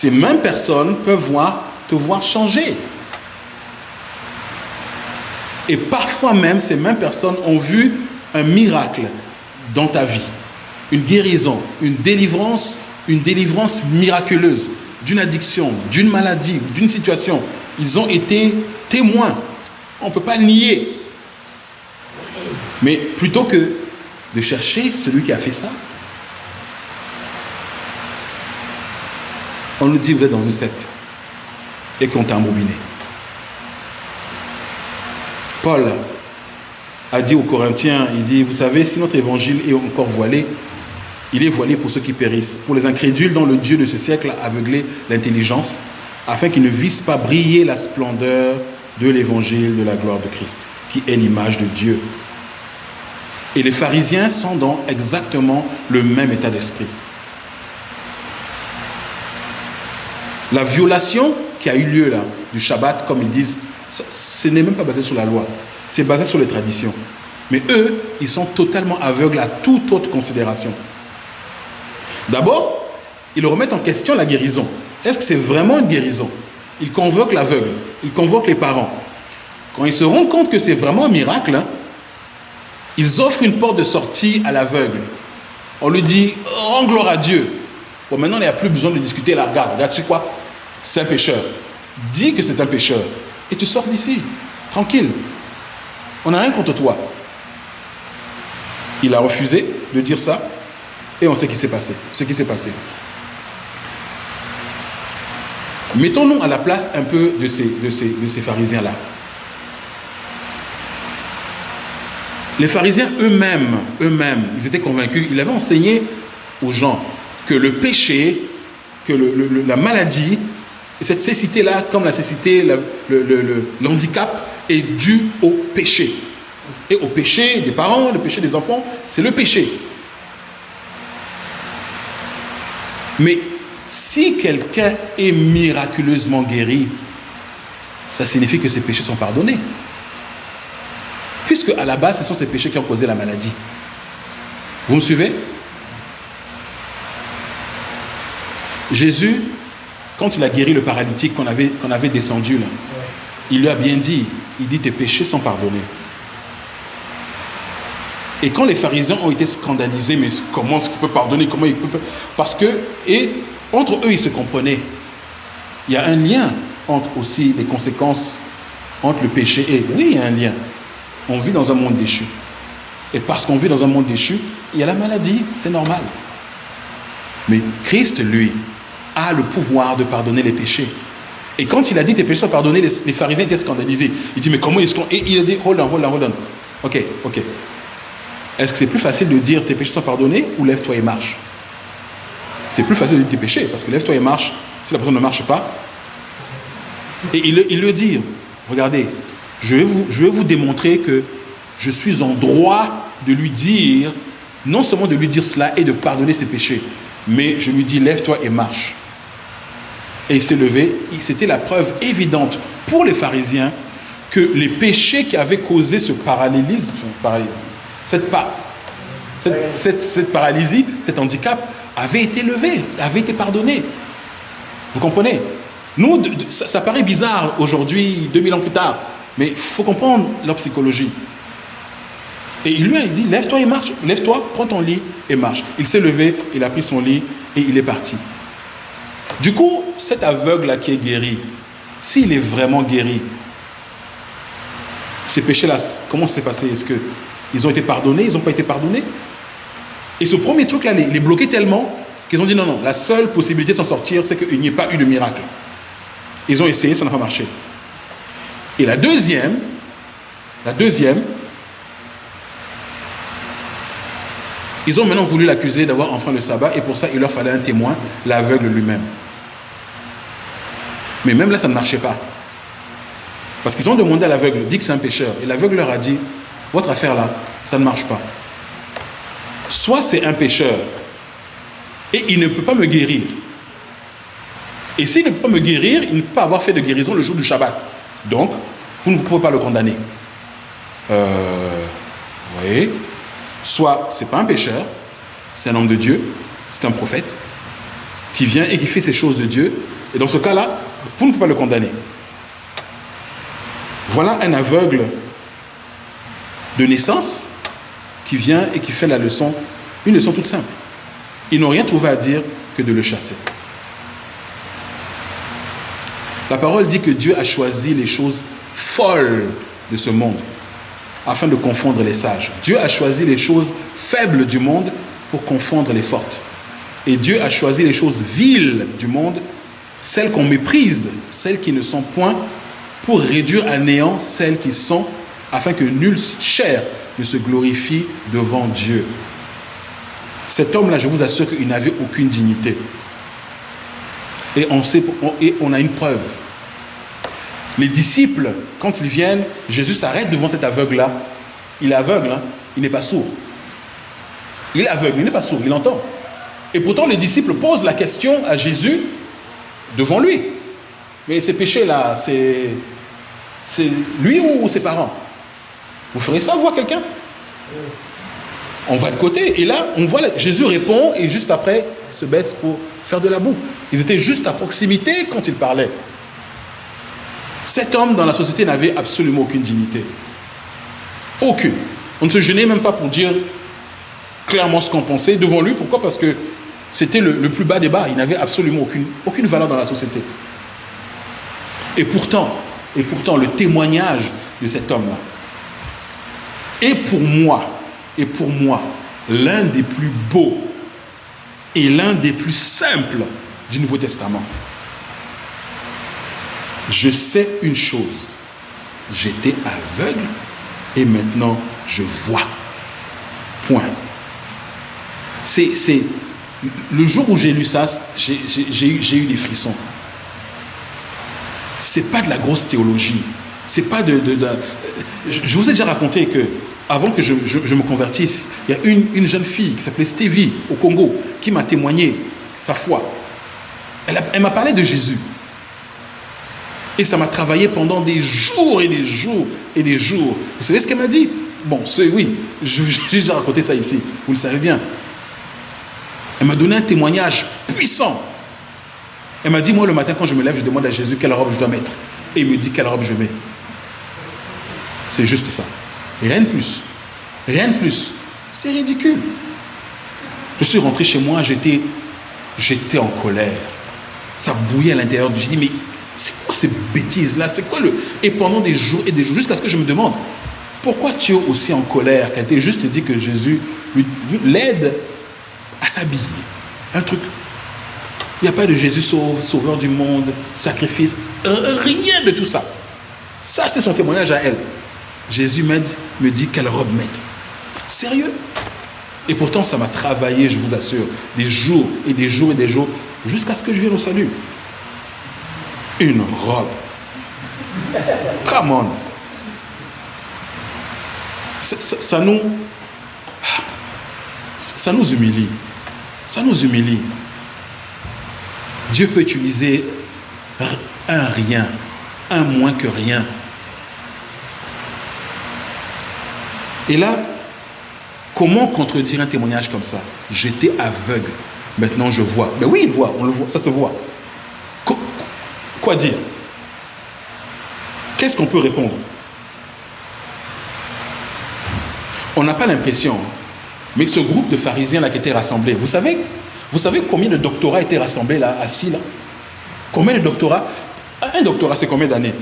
Ces mêmes personnes peuvent voir, te voir changer. Et parfois même, ces mêmes personnes ont vu un miracle dans ta vie. Une guérison, une délivrance, une délivrance miraculeuse d'une addiction, d'une maladie, d'une situation. Ils ont été témoins. On ne peut pas nier. Mais plutôt que de chercher celui qui a fait ça, on nous dit vous êtes dans une secte et qu'on t'a embobiné. Paul a dit aux Corinthiens, il dit, vous savez, si notre évangile est encore voilé, il est voilé pour ceux qui périssent, pour les incrédules dont le Dieu de ce siècle a aveuglé l'intelligence, afin qu'ils ne vissent pas briller la splendeur de l'évangile de la gloire de Christ, qui est l'image de Dieu. Et les pharisiens sont dans exactement le même état d'esprit. La violation qui a eu lieu là, du Shabbat, comme ils disent, ce n'est même pas basé sur la loi, c'est basé sur les traditions. Mais eux, ils sont totalement aveugles à toute autre considération. D'abord, ils remettent en question la guérison. Est-ce que c'est vraiment une guérison? Ils convoquent l'aveugle, ils convoquent les parents. Quand ils se rendent compte que c'est vraiment un miracle, hein, ils offrent une porte de sortie à l'aveugle. On lui dit, rends gloire à Dieu. Bon, maintenant, il n'y a plus besoin de discuter. Là, regarde, regarde, tu quoi? C'est un pécheur. Dis que c'est un pécheur et tu sors d'ici, tranquille. On n'a rien contre toi. Il a refusé de dire ça et on sait ce qui s'est passé. Ce qui s'est passé. Mettons-nous à la place un peu de ces, de ces, de ces pharisiens-là. Les pharisiens eux-mêmes, eux-mêmes, ils étaient convaincus, ils avaient enseigné aux gens que le péché, que la maladie et cette cécité-là, comme la cécité, le, le, est dû au péché. Et au péché des parents, le péché des enfants, c'est le péché. Mais si quelqu'un est miraculeusement guéri, ça signifie que ses péchés sont pardonnés. Puisque à la base, ce sont ces péchés qui ont causé la maladie. Vous me suivez? Jésus quand il a guéri le paralytique qu'on avait, qu'on avait descendu là, il lui a bien dit, il dit tes péchés sont pardonnés. Et quand les pharisiens ont été scandalisés, mais comment est-ce qu'il peut pardonner Comment il peut Parce que, et entre eux, ils se comprenaient. Il y a un lien entre aussi les conséquences entre le péché et. Oui, il y a un lien. On vit dans un monde déchu. Et parce qu'on vit dans un monde déchu, il y a la maladie, c'est normal. Mais Christ, lui, a le pouvoir de pardonner les péchés. Et quand il a dit tes péchés sont pardonnés, les, pharisiens étaient scandalisés. Il dit mais comment est-ce qu'on... Et il a dit hold on, hold on, hold on. Ok, ok. Est-ce que c'est plus facile de dire tes péchés sont pardonnés ou lève-toi et marche? C'est plus facile de dire tes péchés parce que lève-toi et marche, si la personne ne marche pas. Et il, il le dit, regardez, je vais, vous, je vais vous démontrer que je suis en droit de lui dire, non seulement de lui dire cela et de pardonner ses péchés, mais je lui dis lève-toi et marche. Et il s'est levé. C'était la preuve évidente pour les pharisiens que les péchés qui avaient causé ce parallélisme, cette, paralysie, cet handicap, avait été levé, avait été pardonné. Vous comprenez? Nous, ça, paraît bizarre aujourd'hui, 2000 ans plus tard, mais il faut comprendre leur psychologie. Et il lui a dit, lève-toi et marche, lève-toi, prends ton lit et marche. Il s'est levé, il a pris son lit et il est parti. Du coup, cet aveugle-là qui est guéri, s'il est vraiment guéri, ces péchés-là, comment s'est passé? Est-ce qu'ils ont été pardonnés? Ils n'ont pas été pardonnés? Et ce premier truc-là les, les bloquait tellement qu'ils ont dit non, non, la seule possibilité de s'en sortir, c'est qu'il n'y ait pas eu de miracle. Ils ont essayé, ça n'a pas marché. Et la deuxième, la deuxième, ils ont maintenant voulu l'accuser d'avoir enfreint le sabbat et pour ça, il leur fallait un témoin, l'aveugle lui-même. Mais même là, ça ne marchait pas. Parce qu'ils ont demandé à l'aveugle, dit que c'est un pécheur. Et l'aveugle leur a dit, votre affaire là, ça ne marche pas. Soit c'est un pécheur et il ne peut pas me guérir. Et s'il ne peut pas me guérir, il ne peut pas avoir fait de guérison le jour du Shabbat. Donc, vous ne pouvez pas le condamner. Euh, vous voyez? Soit c'est pas un pécheur, c'est un homme de Dieu, c'est un prophète qui vient et qui fait ces choses de Dieu. Et dans ce cas-là, vous ne pouvez pas le condamner. Voilà un aveugle de naissance qui vient et qui fait la leçon, une leçon toute simple. Ils n'ont rien trouvé à dire que de le chasser. La parole dit que Dieu a choisi les choses folles de ce monde afin de confondre les sages. Dieu a choisi les choses faibles du monde pour confondre les fortes. Et Dieu a choisi les choses viles du monde, celles qu'on méprise, celles qui ne sont point, pour réduire à néant celles qui sont, afin que nul chair ne se glorifie devant Dieu. Cet homme-là, je vous assure qu'il n'avait aucune dignité. Et on, sait, et on a une preuve. Les disciples, quand ils viennent, Jésus s'arrête devant cet aveugle-là. Il est aveugle, hein. il n'est pas sourd. Il est aveugle, il n'est pas sourd, il entend. Et pourtant, les disciples posent la question à Jésus devant lui. Mais ces péchés-là, c'est, c'est lui ou ses parents? Vous ferez ça, voir quelqu'un? On va de côté. Et là, on voit, Jésus répond et juste après, se baisse pour faire de la boue. Ils étaient juste à proximité quand il parlait. Cet homme dans la société n'avait absolument aucune dignité. Aucune. On ne se gênait même pas pour dire clairement ce qu'on pensait devant lui. Pourquoi? Parce que c'était le, plus bas des bas. Il n'avait absolument aucune, aucune valeur dans la société. Et pourtant, et pourtant, le témoignage de cet homme-là est pour moi, et pour moi, l'un des plus beaux et l'un des plus simples du Nouveau Testament. Je sais une chose, j'étais aveugle et maintenant je vois. Point. C'est, le jour où j'ai lu ça, j'ai, eu des frissons. C'est pas de la grosse théologie. C'est pas de, je vous ai déjà raconté que avant que je, me convertisse, il y a une, une jeune fille qui s'appelait Stevie au Congo qui m'a témoigné sa foi. Elle, elle m'a parlé de Jésus. Et ça m'a travaillé pendant des jours et des jours et des jours. Vous savez ce qu'elle m'a dit? Bon, c'est oui, j'ai déjà raconté ça ici, vous le savez bien. Elle m'a donné un témoignage puissant. Elle m'a dit, moi le matin quand je me lève, je demande à Jésus quelle robe je dois mettre. Et il me dit quelle robe je mets. C'est juste ça. rien de plus. Rien de plus. C'est ridicule. Je suis rentré chez moi, j'étais, j'étais en colère. Ça bouillait à l'intérieur. Je dis, mais c'est quoi ces bêtises-là? C'est quoi le... Et pendant des jours et des jours, jusqu'à ce que je me demande, pourquoi tu es aussi en colère qu'elle t'ait juste dit que Jésus l'aide Un truc. Il n'y a pas de Jésus sauveur du monde, sacrifice, rien de tout ça. Ça, c'est son témoignage à elle. Jésus m'aide, me dit quelle robe mettre. Sérieux? Et pourtant, ça m'a travaillé, je vous assure, des jours et des jours et des jours, jusqu'à ce que je vienne au salut une robe. Come on. Ça, nous, ça nous humilie. Ça nous humilie. Dieu peut utiliser un rien, un moins que rien, Et là, comment contredire un témoignage comme ça? J'étais aveugle. Maintenant, je vois. Mais oui, il voit, on le voit, ça se voit. Quoi dire? Qu'est-ce qu'on peut répondre? On n'a pas l'impression, hein. Mais ce groupe de pharisiens qui était rassemblé, vous savez, vous savez combien de doctorats étaient rassemblés là, assis là? Combien de doctorats? Un doctorat, c'est combien d'années?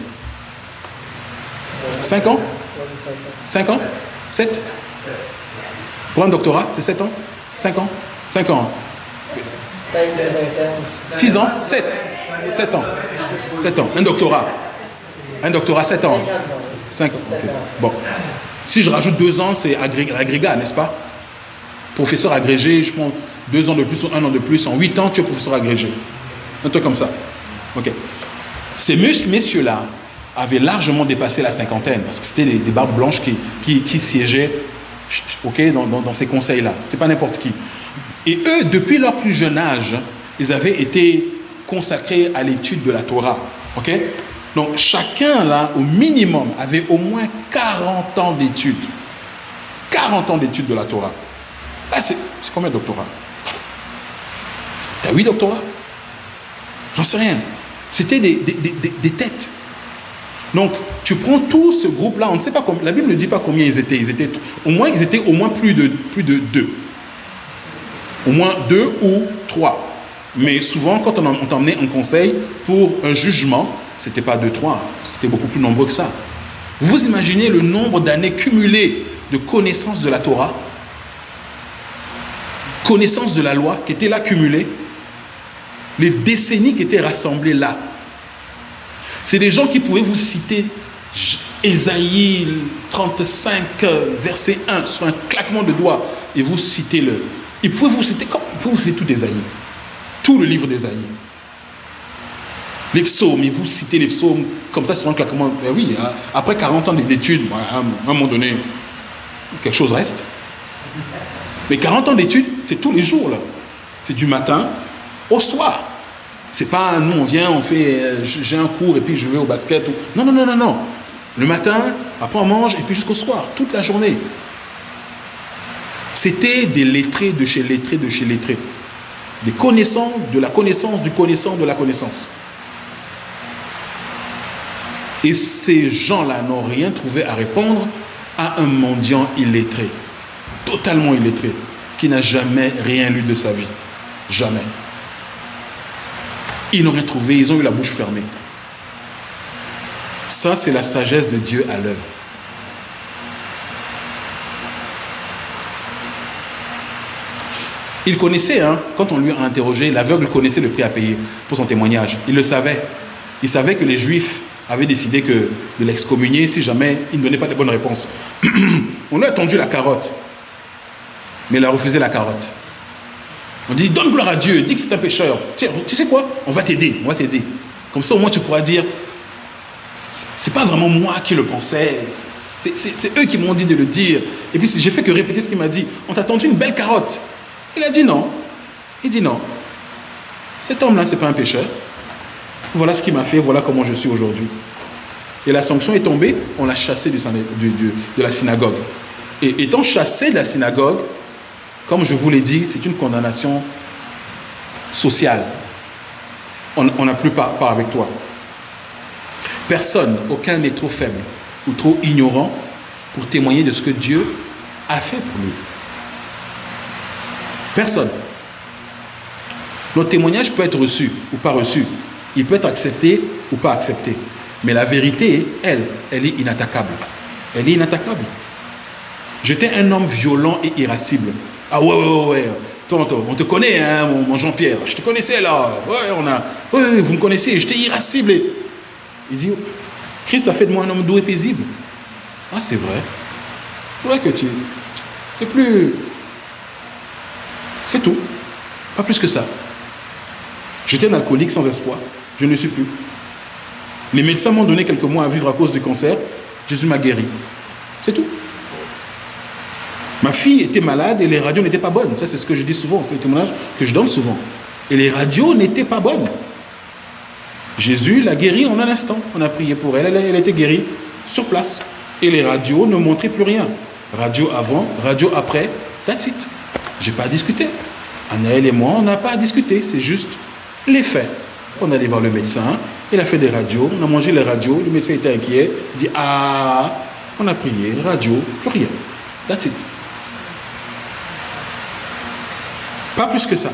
5 ans? 5 ans? 7 Pour un doctorat, c'est 7 ans? 5 ans? 5 ans. 6 ans? 7 7 ans. 7 ans. Un doctorat. Un doctorat, 7 ans. 5 ans. Bon. Si je rajoute 2 ans, c'est agrégat, n'est-ce pas? Professeur agrégé, je prends 2 ans de plus ou 1 an de plus. En 8 ans, tu es professeur agrégé. Un truc comme ça. Ok. Ces messieurs-là avaient largement dépassé la cinquantaine, parce que c'était des, barbes blanches qui, qui, siégeaient ok, dans, dans, ces conseils-là. Ce pas n'importe qui. Et eux, depuis leur plus jeune âge, ils avaient été consacrés à l'étude de la Torah. ok? Donc chacun, là, au minimum, avait au moins 40 ans d'études. 40 ans d'études de la Torah. Là, c'est combien de doctorats? T'as 8 doctorats? J'en sais rien. C'était des, têtes. Donc, tu prends tout ce groupe-là, on ne sait pas combien, la Bible ne dit pas combien ils étaient. Ils étaient au moins, ils étaient au moins plus de, plus de deux. Au moins deux ou trois. Mais souvent, quand on t'emmenait en conseil pour un jugement, ce n'était pas deux, trois, c'était beaucoup plus nombreux que ça. Vous imaginez le nombre d'années cumulées de connaissances de la Torah, connaissances de la loi qui étaient là cumulées les décennies qui étaient rassemblées là. C'est des gens qui pouvaient vous citer Ésaïe 35, verset 1, sur un claquement de doigts, et vous citez le. Ils pouvaient vous citer, comme, vous citer tout Ésaïe, tout le livre d'Ésaïe. Les psaumes, ils vous citez les psaumes comme ça sur un claquement. Ben oui, hein. après 40 ans d'études, à un moment donné, quelque chose reste. Mais 40 ans d'études, c'est tous les jours là. C'est du matin au soir. C'est pas nous on vient, on fait euh, j'ai un cours et puis je vais au basket. Non, non, non, non, non. Le matin, après on mange et puis jusqu'au soir, toute la journée. C'était des lettrés de chez lettrés de chez lettrés. Des connaissants de la connaissance du connaissant de la connaissance. Et ces gens-là n'ont rien trouvé à répondre à un mendiant illettré, totalement illettré, qui n'a jamais rien lu de sa vie. Jamais. Ils n'ont rien trouvé, ils ont eu la bouche fermée. Ça, c'est la sagesse de Dieu à l'œuvre. Il connaissait, hein, quand on lui a interrogé, l'aveugle connaissait le prix à payer pour son témoignage. Il le savait. Il savait que les Juifs avaient décidé de l'excommunier si jamais il ne donnait pas de bonnes réponses. on a tendu la carotte, mais il a refusé la carotte. On dit, donne gloire à Dieu, dis que c'est un pécheur. Tu sais quoi? On va t'aider, on va t'aider. Comme ça, au moins, tu pourras dire, c'est pas vraiment moi qui le pensais, c'est eux qui m'ont dit de le dire. Et puis, j'ai fait que répéter ce qu'il m'a dit. On t'a tendu une belle carotte. Il a dit non. Il dit non. Cet homme-là, c'est pas un pécheur. Voilà ce qu'il m'a fait, voilà comment je suis aujourd'hui. Et la sanction est tombée, on l'a chassé de la synagogue. Et étant chassé de la synagogue, comme je vous l'ai dit, c'est une condamnation sociale. On n'a plus part, avec toi. Personne, aucun n'est trop faible ou trop ignorant pour témoigner de ce que Dieu a fait pour lui. Personne. Notre témoignage peut être reçu ou pas reçu. Il peut être accepté ou pas accepté. Mais la vérité, elle, elle est inattaquable. Elle est inattaquable. J'étais un homme violent et irascible. Ah ouais, ouais, ouais. Tonton, on te connaît, hein, mon, Jean-Pierre. Je te connaissais là. Ouais, on a. Ouais, vous me connaissez. J'étais irascible. Il dit Christ a fait de moi un homme doux et paisible. Ah, c'est vrai. C'est vrai que tu. C'est plus. C'est tout. Pas plus que ça. J'étais un alcoolique sans espoir. Je ne suis plus. Les médecins m'ont donné quelques mois à vivre à cause du cancer. Jésus m'a guéri. C'est tout. Ma fille était malade et les radios n'étaient pas bonnes. Ça, c'est ce que je dis souvent, c'est le témoignage que je donne souvent. Et les radios n'étaient pas bonnes. Jésus l'a guérie en un instant. On a prié pour elle, elle, a été guérie sur place. Et les radios ne montraient plus rien. radio avant, radio après, that's it. J'ai pas à discuter. Anaël et moi, on n'a pas à discuter, c'est juste les faits. On allait voir le médecin, il a fait des radios, on a mangé les radios, le médecin était inquiet, il dit Ah, on a prié, radio, plus rien. That's it. Pas plus que ça.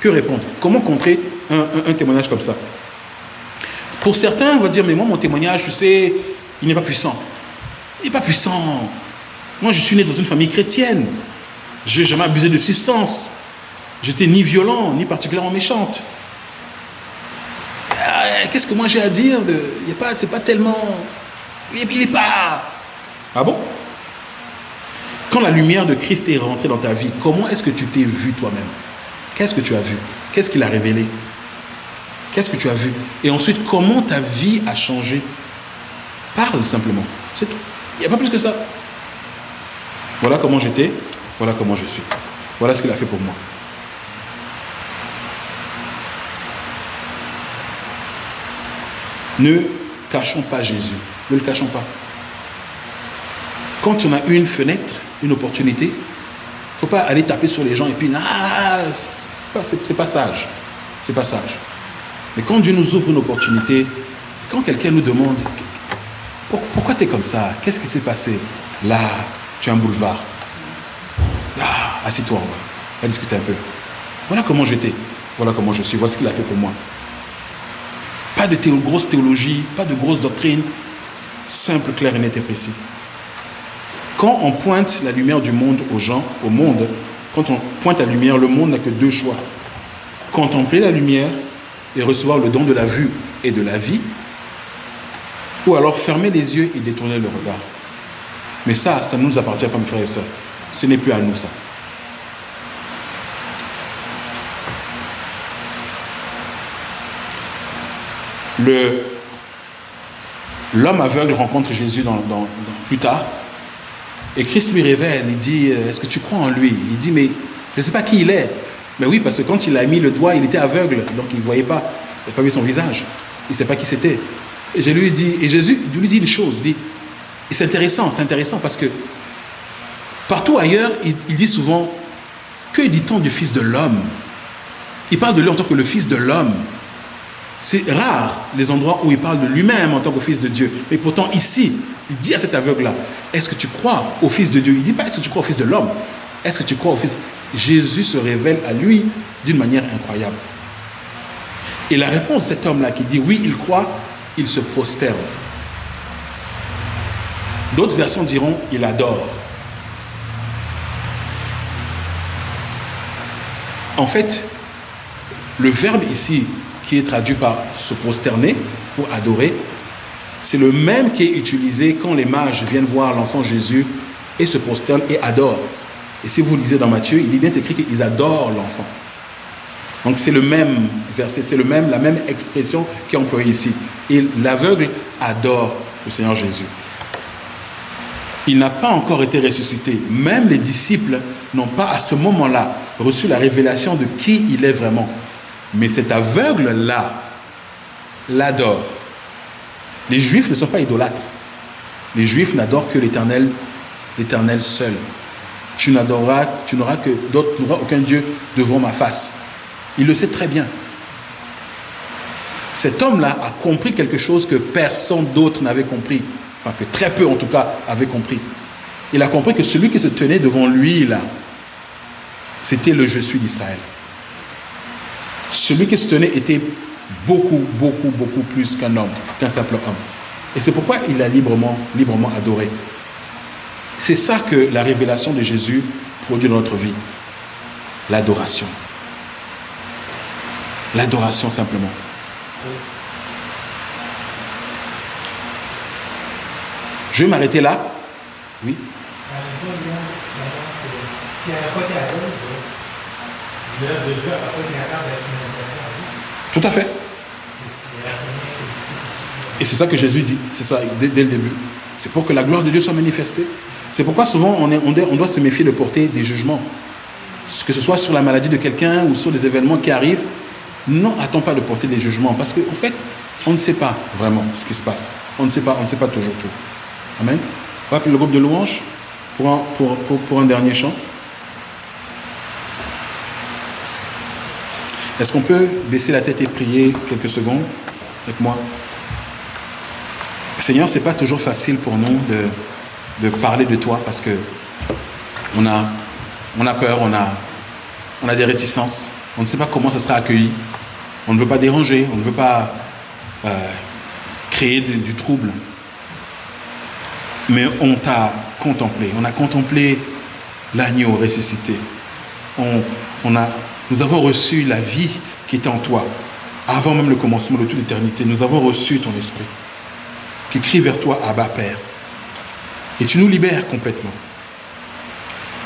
Que répondre? Comment contrer un, témoignage comme ça? Pour certains, on va dire Mais moi, mon témoignage, tu sais, il n'est pas puissant. Il n'est pas puissant. Moi, je suis né dans une famille chrétienne. Je n'ai jamais abusé de substance. J'étais ni violent, ni particulièrement méchante. Euh, qu'est-ce que moi j'ai à dire de... Il pas, pas tellement... Il n'est pas... Ah bon? La lumière de Christ est rentrée dans ta vie, comment est-ce que tu t'es vu toi-même? Qu'est-ce que tu as vu? Qu'est-ce qu'il a révélé? Qu'est-ce que tu as vu? Et ensuite, comment ta vie a changé? Parle simplement. C'est tout. Il n'y a pas plus que ça. Voilà comment j'étais, voilà comment je suis. Voilà ce qu'il a fait pour moi. Ne cachons pas Jésus. Ne le cachons pas. Quand on a une fenêtre, une opportunité, il ne faut pas aller taper sur les gens et puis, ah, c'est pas, pas sage. C'est pas sage. Mais quand Dieu nous ouvre une opportunité, quand quelqu'un nous demande, pourquoi tu es comme ça? Qu'est-ce qui s'est passé? Là, tu as un boulevard. Ah, assis-toi, on va, discuter un peu. Voilà comment j'étais. Voilà comment je suis. Voilà ce qu'il a fait pour moi. Pas de grosse théologie, pas de grosse doctrine. Simple, clair et net et précis. Quand on pointe la lumière du monde aux gens, au monde, quand on pointe la lumière, le monde n'a que deux choix. Contempler la lumière et recevoir le don de la vue et de la vie, ou alors fermer les yeux et détourner le regard. Mais ça, ça ne nous appartient pas, mes frères et sœurs. Ce n'est plus à nous, ça. L'homme aveugle rencontre Jésus plus tard. Et Christ lui révèle, il dit, euh, est-ce que tu crois en lui? Il dit, mais je ne sais pas qui il est. Mais oui, parce que quand il a mis le doigt, il était aveugle, donc il ne voyait pas, il n'a pas vu son visage. Il ne sait pas qui c'était. Et, je lui dis, et Jésus lui dit une chose, il dit, et c'est intéressant, c'est intéressant parce que partout ailleurs, il, il dit souvent, que dit-on du Fils de l'homme? Il parle de lui en tant que le Fils de l'homme. C'est rare les endroits où il parle de lui-même en tant que Fils de Dieu. Mais pourtant ici, il dit à cet aveugle-là, est-ce que tu crois au Fils de Dieu? Il ne dit pas, est-ce que tu crois au Fils de l'homme? Est-ce que tu crois au Fils? Jésus se révèle à lui d'une manière incroyable. Et la réponse de cet homme-là qui dit, oui, il croit, il se prosterne. D'autres versions diront il adore. En fait, le verbe ici qui est traduit par se prosterner pour adorer, c'est le même qui est utilisé quand les mages viennent voir l'enfant Jésus et se prosternent et adorent. Et si vous lisez dans Matthieu, il est bien écrit qu'ils adorent l'enfant. Donc c'est le même verset, c'est le même, la même expression qui est employée ici. Et l'aveugle adore le Seigneur Jésus. Il n'a pas encore été ressuscité. Même les disciples n'ont pas à ce moment-là reçu la révélation de qui il est vraiment. Mais cet aveugle-là l'adore. Les juifs ne sont pas idolâtres. Les juifs n'adorent que l'éternel, l'éternel seul. Tu n'adoreras, tu n'auras que d'autres, n'auras aucun Dieu devant ma face. Il le sait très bien. Cet homme-là a compris quelque chose que personne d'autre n'avait compris. Enfin, que très peu en tout cas avaient compris. Il a compris que celui qui se tenait devant lui, là, c'était le Je suis d'Israël. Celui qui se tenait était beaucoup, beaucoup, beaucoup plus qu'un homme, qu'un simple homme. Et c'est pourquoi il a librement, librement adoré. C'est ça que la révélation de Jésus produit dans notre vie. L'adoration. L'adoration simplement. Je vais m'arrêter là. Oui. Tout à fait. Et c'est ça que Jésus dit, c'est ça dès, le début. C'est pour que la gloire de Dieu soit manifestée. C'est pourquoi souvent on, doit se méfier de porter des jugements. Que ce soit sur la maladie de quelqu'un ou sur des événements qui arrivent. Non, attends pas de porter des jugements parce qu'en en fait, on ne sait pas vraiment ce qui se passe. On ne sait pas, on ne sait pas toujours tout. Amen. On va appeler le groupe de louanges. pour un dernier chant. Est-ce qu'on peut baisser la tête et prier quelques secondes avec moi? Seigneur, c'est pas toujours facile pour nous de, de, parler de toi parce que on a, peur, on a, des réticences, on ne sait pas comment ça sera accueilli, on ne veut pas déranger, on ne veut pas euh, créer du trouble. Mais on t'a contemplé, on a contemplé l'agneau ressuscité. On a nous avons reçu la vie qui était en toi. Avant même le commencement de toute l'éternité, nous avons reçu ton esprit qui crie vers toi, Abba Père. Et tu nous libères complètement.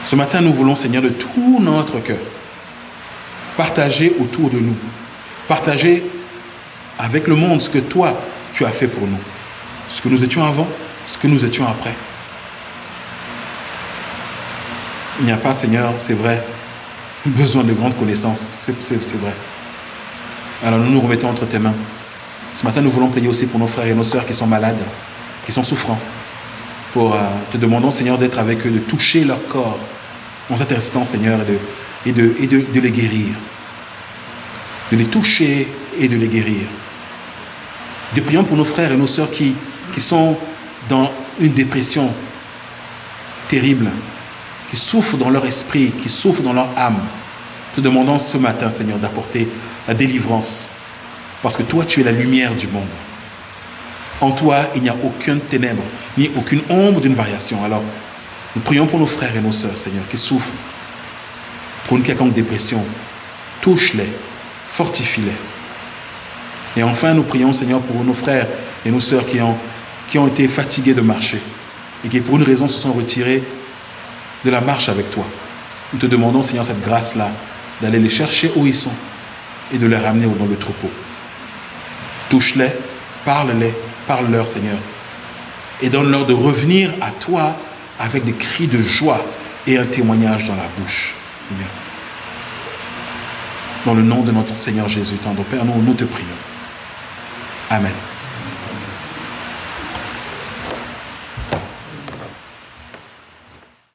Ce matin, nous voulons, Seigneur, de tout notre cœur, partager autour de nous, partager avec le monde ce que toi, tu as fait pour nous. Ce que nous étions avant, ce que nous étions après. Il n'y a pas, Seigneur, c'est vrai, besoin de grandes connaissances. C'est vrai. Alors nous nous remettons entre tes mains. Ce matin, nous voulons prier aussi pour nos frères et nos sœurs qui sont malades, qui sont souffrants. Pour, euh, te demandons, Seigneur, d'être avec eux, de toucher leur corps en cet instant, Seigneur, et, de, de, de les guérir. De les toucher et de les guérir. Nous prions pour nos frères et nos sœurs qui sont dans une dépression terrible, qui souffrent dans leur esprit, qui souffrent dans leur âme. Te demandons ce matin, Seigneur, d'apporter la délivrance. Parce que toi, tu es la lumière du monde. En toi, il n'y a aucune ténèbre, ni aucune ombre d'une variation. Alors, nous prions pour nos frères et nos sœurs, Seigneur, qui souffrent pour une quelconque dépression. Touche-les, fortifie-les. Et enfin, nous prions, Seigneur, pour nos frères et nos sœurs qui ont, qui ont été fatigués de marcher et qui, pour une raison, se sont retirés de la marche avec toi. Nous te demandons, Seigneur, cette grâce-là, d'aller les chercher où ils sont et de les ramener dans le troupeau. Touche-les, parle-les, parle-leur, Seigneur, et donne-leur de revenir à toi avec des cris de joie et un témoignage dans la bouche, Seigneur. Dans le nom de notre Seigneur Jésus, tendre Père, nous, nous te prions. Amen.